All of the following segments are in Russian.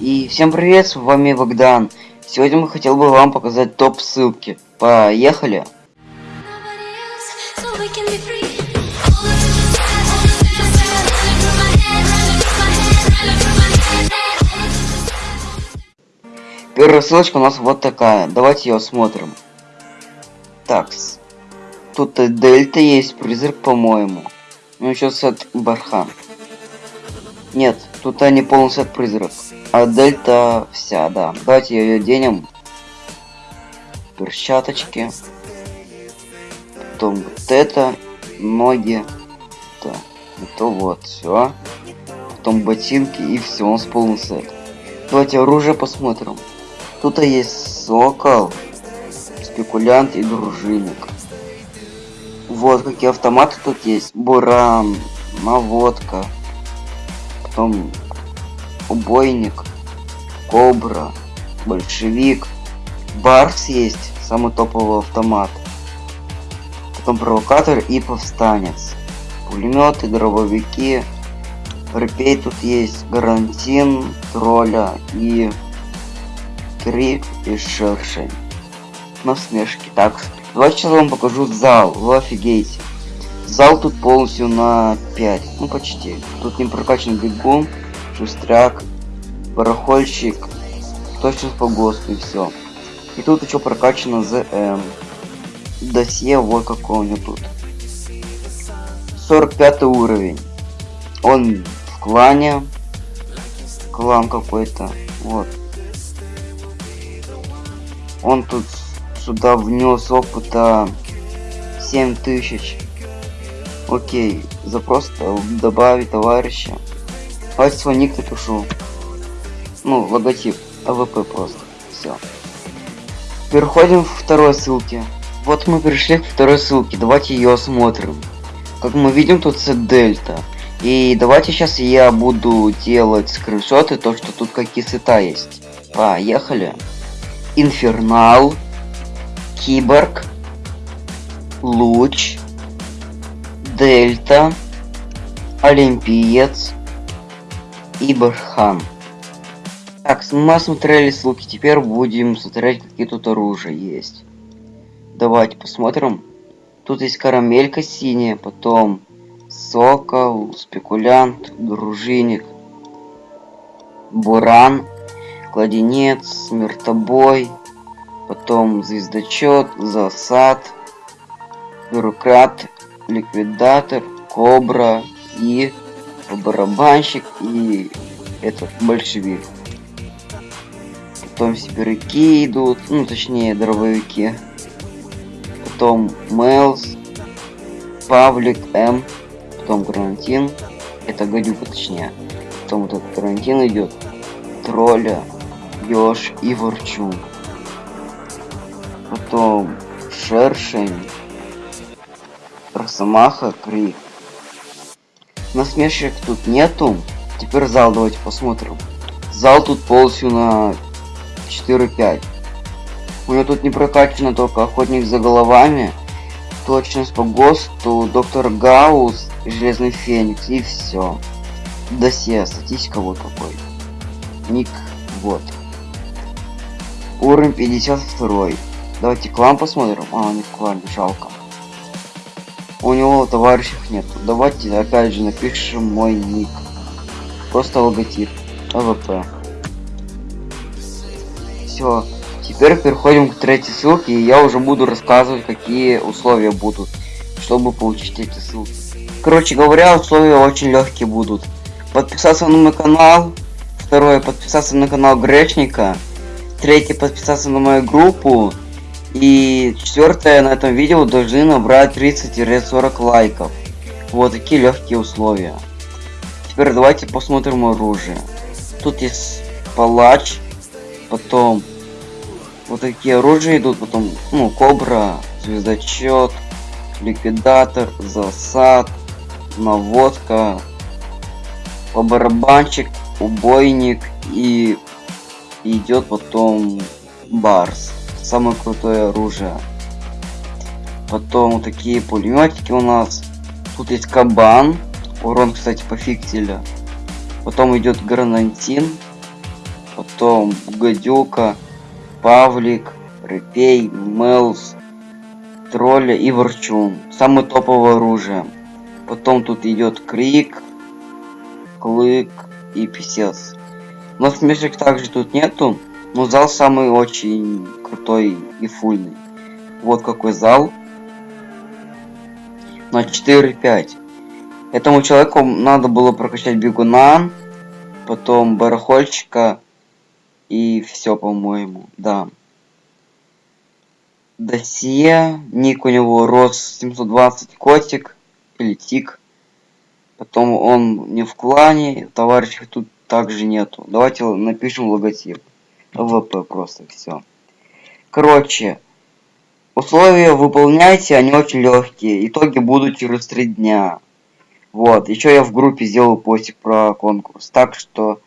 И всем привет, с вами Богдан. Сегодня мы хотел бы вам показать топ ссылки. Поехали! Первая ссылочка у нас вот такая. Давайте ее смотрим. Такс. Тут дельта есть, призрак, по-моему. Ну еще сет бархан. Нет, тут не полный сет призрак. А дельта вся, да. Давайте ее денем. Перчаточки. Потом вот это. Ноги. Да. Это вот, все. Потом ботинки и все, у нас полный сет. Давайте оружие посмотрим. Тут есть сокол, спекулянт и дружинник. Вот какие автоматы тут есть. Буран, наводка, потом убойник, кобра, большевик, барс есть, самый топовый автомат. Потом провокатор и повстанец. Пулеметы, дробовики. Репей тут есть, гарантин, тролля и крик и шершень. Насмешки. Так, давайте сейчас вам покажу зал. Вы офигеете. Зал тут полностью на 5. Ну почти. Тут не прокачан бегун, шустряк, барахольщик, точность по ГОСТу и все. И тут еще прокачано ЗМ. Досье вот какой у него тут. 45 уровень. Он в клане. Клан какой-то. Вот. Он тут сюда внес опыта 7000. Окей, запрос добавить товарища. Давайте свой ник напишу. Ну, логотип. АВП просто. Все. Переходим к второй ссылке. Вот мы пришли к второй ссылке. Давайте ее осмотрим. Как мы видим, тут сет дельта. И давайте сейчас я буду делать скриншоты, то что тут какие сета есть. Поехали. Инфернал. Киборг. Луч. Дельта. Олимпиец. И Бархан. Так, мы смотрели ссылки, теперь будем смотреть, какие тут оружия есть. Давайте посмотрим. Тут есть карамелька синяя, потом сокол, спекулянт, дружинник, буран, кладенец, смертобой, потом звездочет, засад, бюрократ, ликвидатор, кобра и барабанщик и этот большевик. Потом сибиряки идут, ну точнее дробовики. Потом Мэлс, Павлик, М, потом Гранатин. Это гадюка точнее. Потом этот Гранатин идет. Тролля, Ёж и Ворчун. Потом Шершень, Росомаха, Крик. Насмешек тут нету. Теперь зал давайте посмотрим. Зал тут полностью на 4-5. У него тут не прокачано только охотник за головами, точность по ГОСТу, доктор Гаус, Железный Феникс и все. Досье, статистика вот какой. Ник, вот. Уровень 52. Давайте клан посмотрим. А, не в клане, жалко. У него товарищей нет. Давайте опять же напишем мой ник. Просто логотип. АВП. Все. Теперь переходим к третьей ссылке, и я уже буду рассказывать, какие условия будут, чтобы получить эти ссылки. Короче говоря, условия очень легкие будут. Подписаться на мой канал. Второе, подписаться на канал Гречника. Третье, подписаться на мою группу. И четвертое, на этом видео должны набрать 30-40 лайков. Вот такие легкие условия. Теперь давайте посмотрим оружие. Тут есть палач, потом вот такие оружия идут, потом, ну, кобра, звездочет, ликвидатор, засад, наводка, барабанчик, убойник и идет потом барс самое крутое оружие. Потом такие пулеметики у нас. Тут есть кабан. Урон, кстати, по. Потом идет гранатин. потом Гадюка, Павлик, Репей, Мелс, Тролля и Ворчун. Самое топовое оружие. Потом тут идет Крик, Клык и Писец. Но смешек также тут нету. Но зал самый очень крутой и фульный. Вот какой зал. На 4-5. Этому человеку надо было прокачать бегуна, потом барахольщика и все, по-моему, да. Досье, ник у него рос 720 котик или тик. Потом он не в клане, товарищей тут также нету. Давайте напишем логотип. ВП просто все. Короче, условия выполняйте, они очень легкие. Итоги будут через три дня. Вот, еще я в группе сделал постик про конкурс. Так что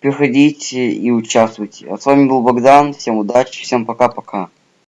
приходите и участвуйте. А с вами был Богдан. Всем удачи, всем пока-пока.